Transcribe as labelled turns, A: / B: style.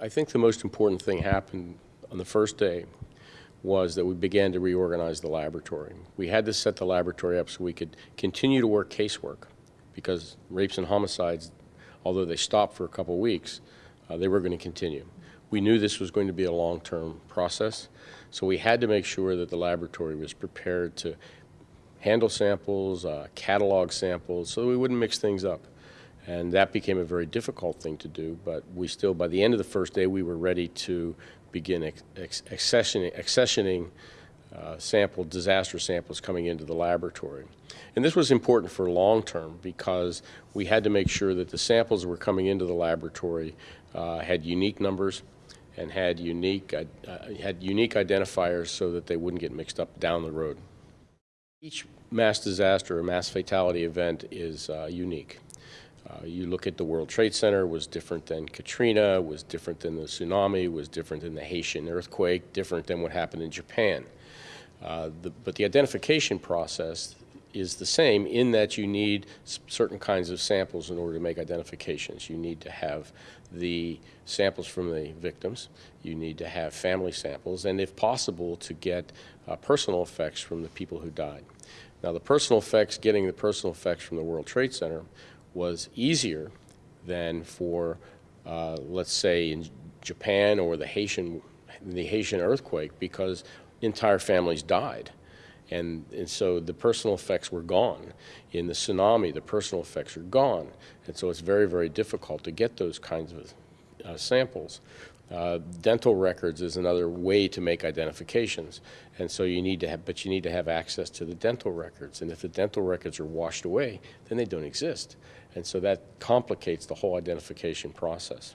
A: I think the most important thing happened on the first day was that we began to reorganize the laboratory. We had to set the laboratory up so we could continue to work casework because rapes and homicides, although they stopped for a couple weeks, uh, they were going to continue. We knew this was going to be a long-term process, so we had to make sure that the laboratory was prepared to handle samples, uh, catalog samples, so we wouldn't mix things up. And that became a very difficult thing to do, but we still, by the end of the first day, we were ready to begin accessioning, accessioning uh, sample, disaster samples coming into the laboratory. And this was important for long term because we had to make sure that the samples that were coming into the laboratory uh, had unique numbers and had unique, uh, had unique identifiers so that they wouldn't get mixed up down the road. Each mass disaster or mass fatality event is uh, unique. Uh, you look at the World Trade Center was different than Katrina, was different than the tsunami, was different than the Haitian earthquake, different than what happened in Japan. Uh, the, but the identification process is the same in that you need certain kinds of samples in order to make identifications. You need to have the samples from the victims, you need to have family samples, and if possible to get uh, personal effects from the people who died. Now the personal effects, getting the personal effects from the World Trade Center was easier than for, uh, let's say, in Japan or the Haitian, the Haitian earthquake because entire families died. And, and so the personal effects were gone. In the tsunami, the personal effects are gone. And so it's very, very difficult to get those kinds of uh, samples. Uh, dental records is another way to make identifications. And so you need to have, but you need to have access to the dental records. And if the dental records are washed away, then they don't exist. And so that complicates the whole identification process.